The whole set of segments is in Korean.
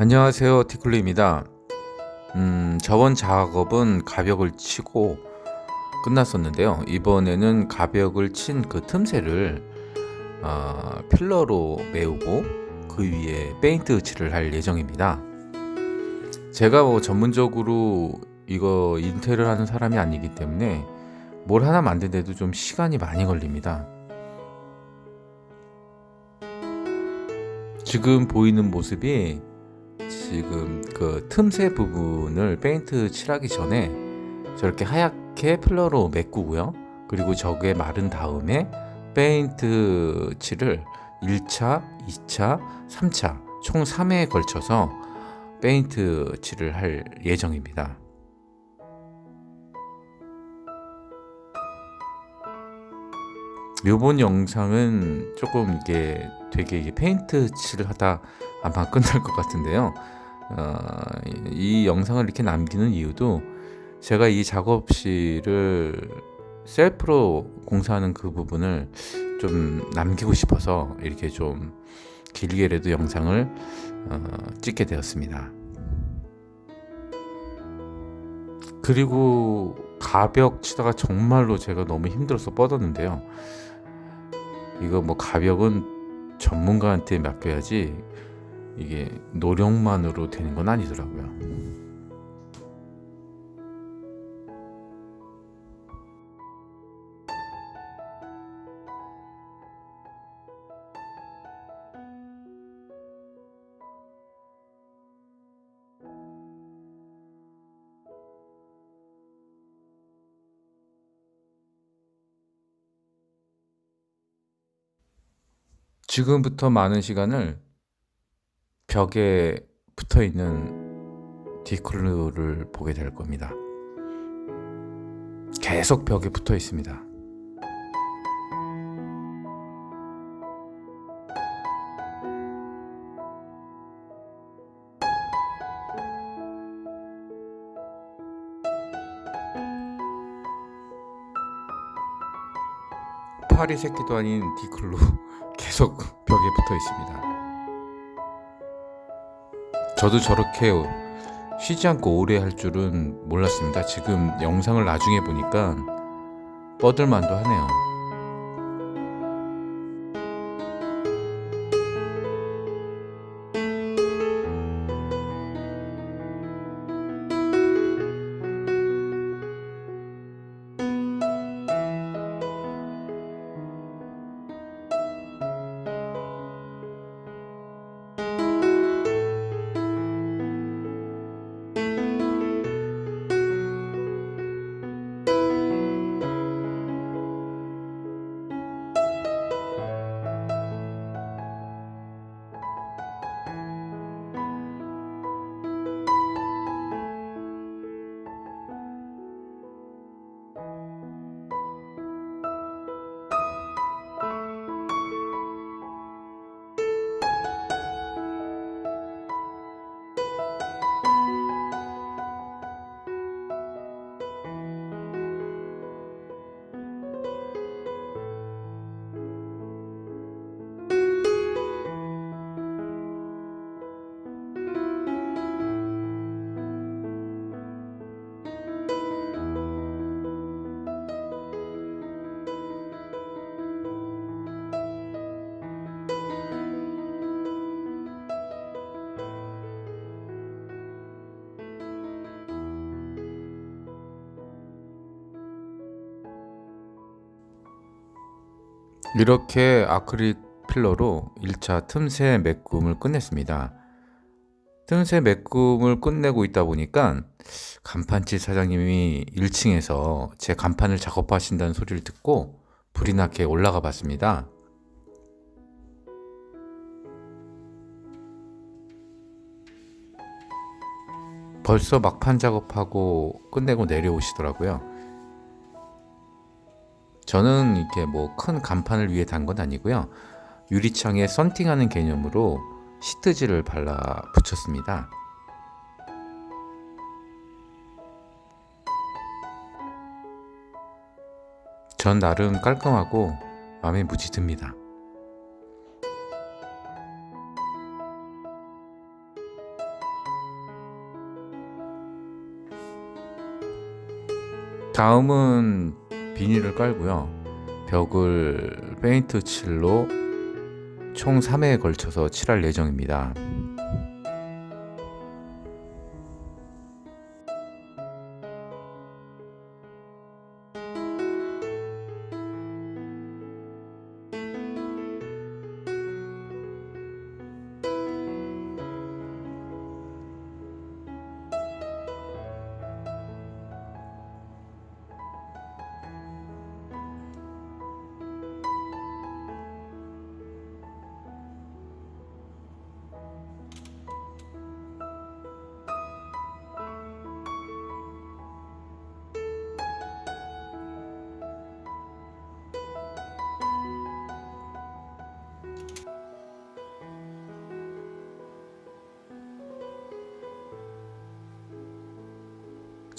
안녕하세요 티클루입니다. 음, 저번 작업은 가벽을 치고 끝났었는데요. 이번에는 가벽을 친 그 틈새를 어, 필러로 메우고 그 위에 페인트 칠을 할 예정입니다. 제가 뭐 전문적으로 이거 인테리어 하는 사람이 아니기 때문에 뭘 하나 만드는데도 좀 시간이 많이 걸립니다. 지금 보이는 모습이 지금 그 틈새 부분을 페인트 칠하기 전에 저렇게 하얗게 filler로 메꾸고요. 그리고 저게 마른 다음에 페인트 칠을 1차, 2차, 3차 총 3회에 걸쳐서 페인트 칠을 할 예정입니다. 요번 영상은 조금 이게 되게 페인트 칠을 하다 아마 끝날 것 같은데요. 어, 이 영상을 이렇게 남기는 이유도 제가 이 작업실을 셀프로 공사하는 그 부분을 좀 남기고 싶어서 이렇게 좀 길게라도 영상을 어, 찍게 되었습니다. 그리고 가벽 치다가 정말로 제가 너무 힘들어서 뻗었는데요. 이거 뭐 가벽은 전문가한테 맡겨야지 이게 노력만으로 되는 건 아니더라고요. 지금부터 많은 시간을 벽에 붙어 있는 디클루를 보게 될 겁니다. 계속 벽에 붙어 있습니다. 파리 새끼도 아닌 디클루 계속 벽에 붙어 있습니다. 저도 저렇게 쉬지 않고 오래 할 줄은 몰랐습니다. 지금 영상을 나중에 보니까 뻗을만도 하네요. 이렇게 아크릴 필러로 1차 틈새 메꿈을 끝냈습니다. 틈새 메꿈을 끝내고 있다 보니까 간판집 사장님이 1층에서 제 간판을 작업하신다는 소리를 듣고 불이 나게 올라가 봤습니다. 벌써 막판 작업하고 끝내고 내려오시더라고요. 저는 이렇게 뭐 큰 간판을 위해 단 건 아니고요. 유리창에 썬팅하는 개념으로 시트지를 발라 붙였습니다. 전 나름 깔끔하고 마음에 무지 듭니다. 다음은 비닐을 깔고요. 벽을 페인트 칠로 총 3회에 걸쳐서 칠할 예정입니다.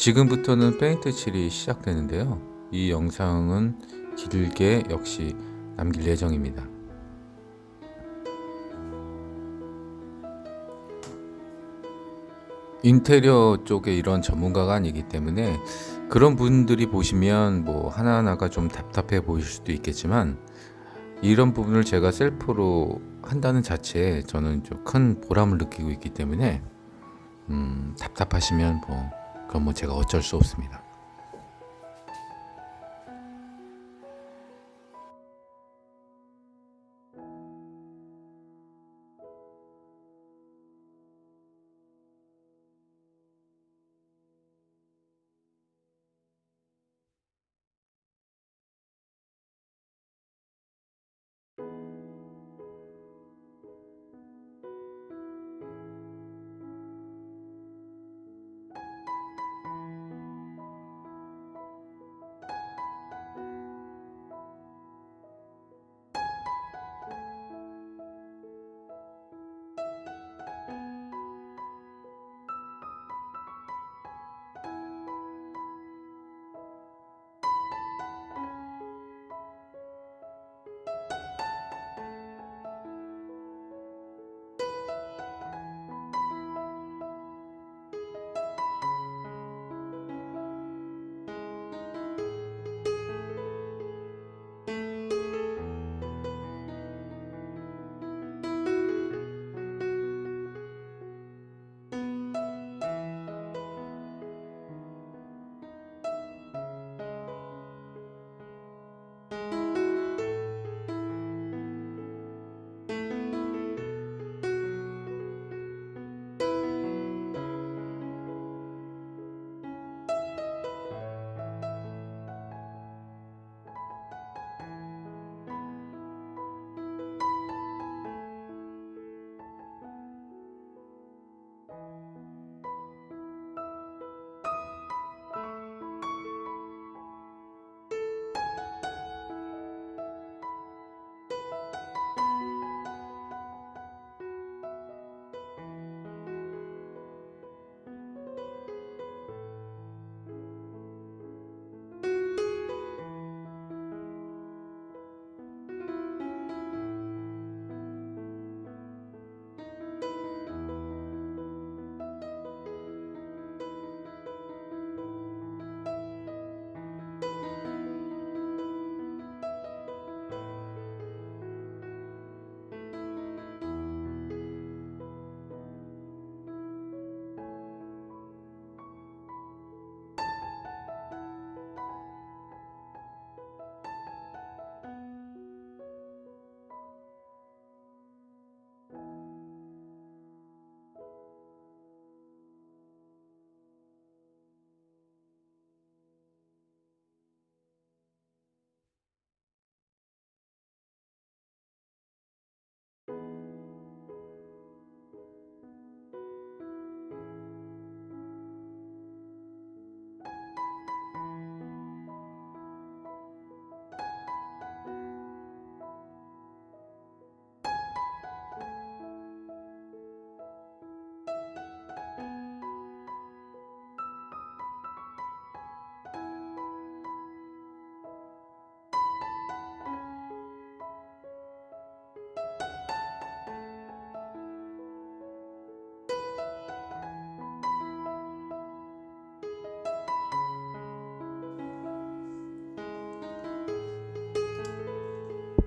지금부터는 페인트 칠이 시작되는데요. 이 영상은 길게 역시 남길 예정입니다. 인테리어 쪽에 이런 전문가가 아니기 때문에 그런 분들이 보시면 뭐 하나하나가 좀 답답해 보일 수도 있겠지만 이런 부분을 제가 셀프로 한다는 자체에 저는 좀 큰 보람을 느끼고 있기 때문에 음, 답답하시면 뭐 그건 뭐 제가 어쩔 수 없습니다.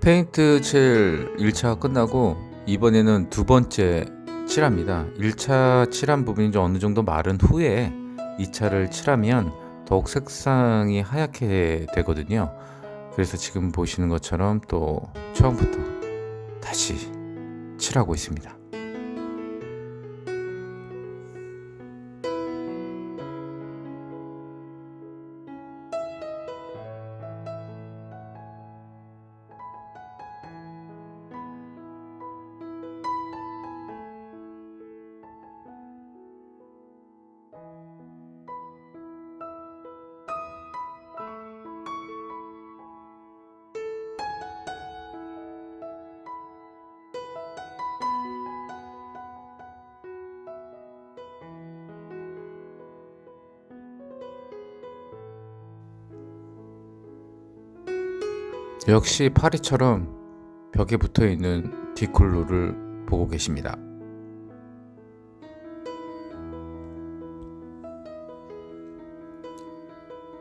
페인트 칠 1차 끝나고 이번에는 두 번째 칠합니다. 1차 칠한 부분이 좀 어느 정도 마른 후에 2차를 칠하면 더욱 색상이 하얗게 되거든요. 그래서 지금 보시는 것처럼 또 처음부터 다시 칠하고 있습니다. 역시 파리처럼 벽에 붙어 있는 디콜로를 보고 계십니다.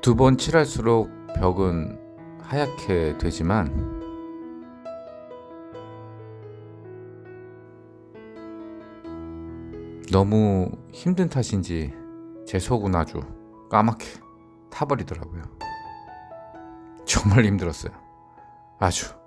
두 번 칠할수록 벽은 하얗게 되지만 너무 힘든 탓인지 제 속은 아주 까맣게 타버리더라고요. 정말 힘들었어요. 아주.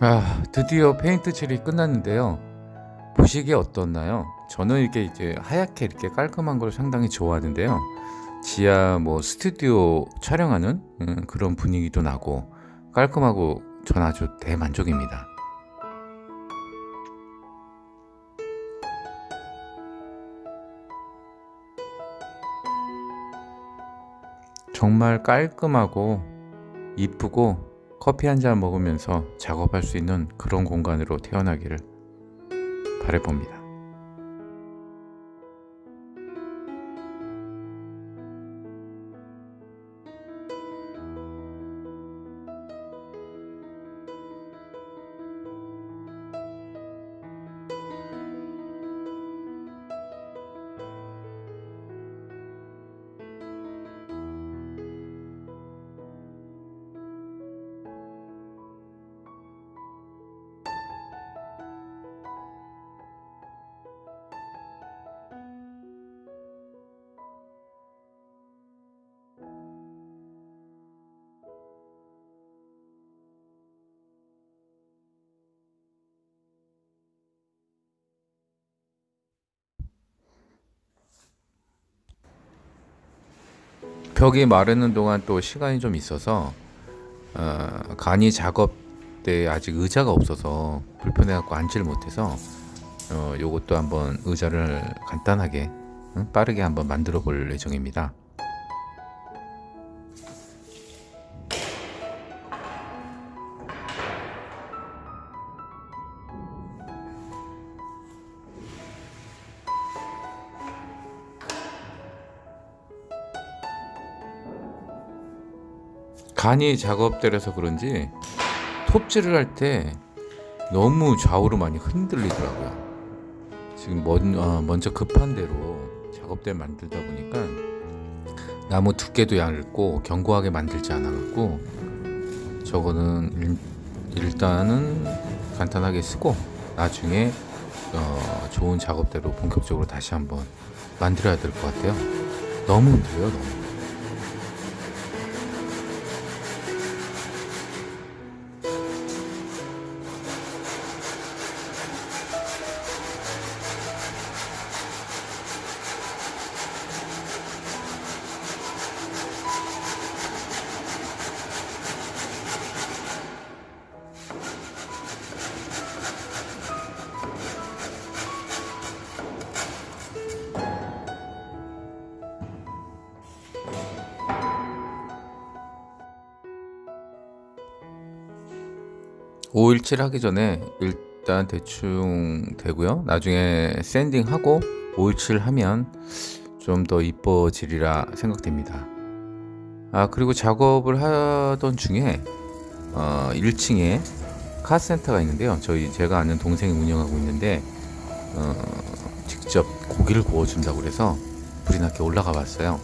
아, 드디어 페인트 칠이 끝났는데요. 보시기에 어떻나요? 저는 이렇게 이제 하얗게 이렇게 깔끔한 걸 상당히 좋아하는데요. 지하 뭐 스튜디오 촬영하는 음, 그런 분위기도 나고 깔끔하고 전 아주 대만족입니다. 정말 깔끔하고 이쁘고 커피 한 잔 먹으면서 작업할 수 있는 그런 공간으로 태어나기를 바래봅니다. 벽이 마르는 동안 또 시간이 좀 있어서 어, 간이 작업 때 아직 의자가 없어서 불편해 갖고 앉지를 못해서 어, 요것도 한번 의자를 간단하게 응? 빠르게 한번 만들어 볼 예정입니다. 간이 작업대라서 그런지 톱질을 할 때 너무 좌우로 많이 흔들리더라고요. 지금 먼, 어, 먼저 급한 대로 작업대를 만들다 보니까 나무 두께도 얇고 견고하게 만들지 않아갖고 저거는 일, 일단은 간단하게 쓰고 나중에 어, 좋은 작업대로 본격적으로 다시 한번 만들어야 될 것 같아요. 너무 힘들어요, 너무. 오일칠 하기 전에 일단 대충 되고요. 나중에 샌딩하고 오일칠 하면 좀 더 이뻐지리라 생각됩니다. 아 그리고 작업을 하던 중에 어, 1층에 카센터가 있는데요. 저희 제가 아는 동생이 운영하고 있는데 어, 직접 고기를 구워준다고 그래서 불이 나게 올라가 봤어요.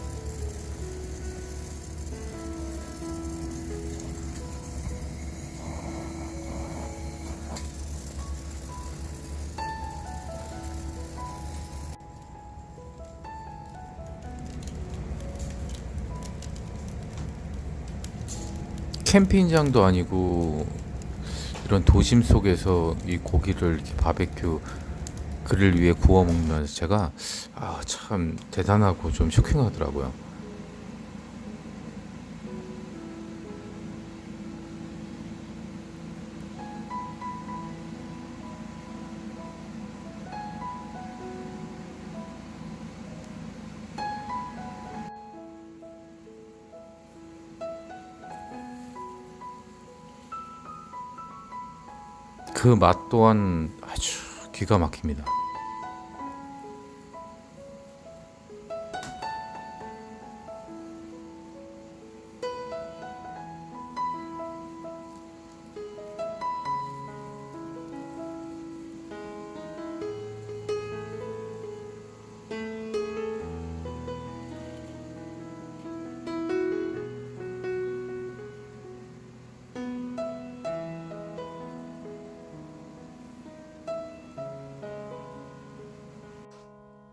캠핑장도 아니고 이런 도심 속에서 이 고기를 이렇게 바베큐 그릴 위해 구워 먹으면서 제가 아, 참 대단하고 좀 쇼킹하더라고요. 그 맛 또한 아주 기가 막힙니다.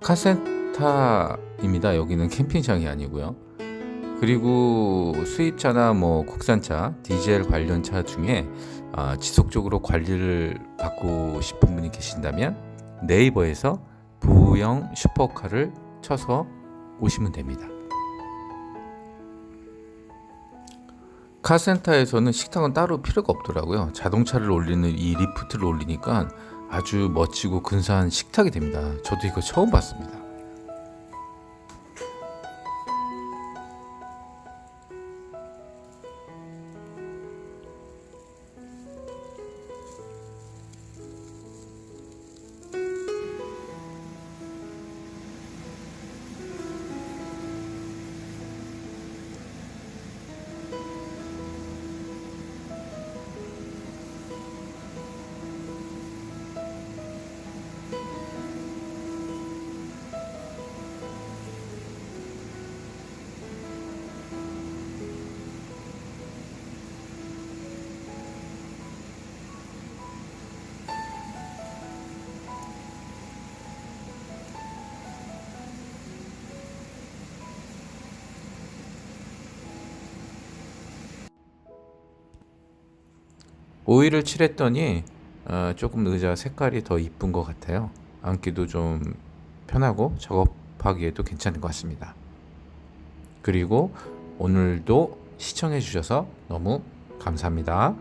카센타입니다. 여기는 캠핑장이 아니고요. 그리고 수입차나 뭐 국산차, 디젤 관련 차 중에 아, 지속적으로 관리를 받고 싶은 분이 계신다면 네이버에서 부영 슈퍼카를 쳐서 오시면 됩니다. 카센터에서는 식탁은 따로 필요가 없더라고요. 자동차를 올리는 이 리프트를 올리니까 아주 멋지고 근사한 식탁이 됩니다. 저도 이거 처음 봤습니다. 오일을 칠했더니 어, 조금 의자 색깔이 더 이쁜 것 같아요. 앉기도 좀 편하고 작업하기에도 괜찮은 것 같습니다. 그리고 오늘도 시청해 주셔서 너무 감사합니다.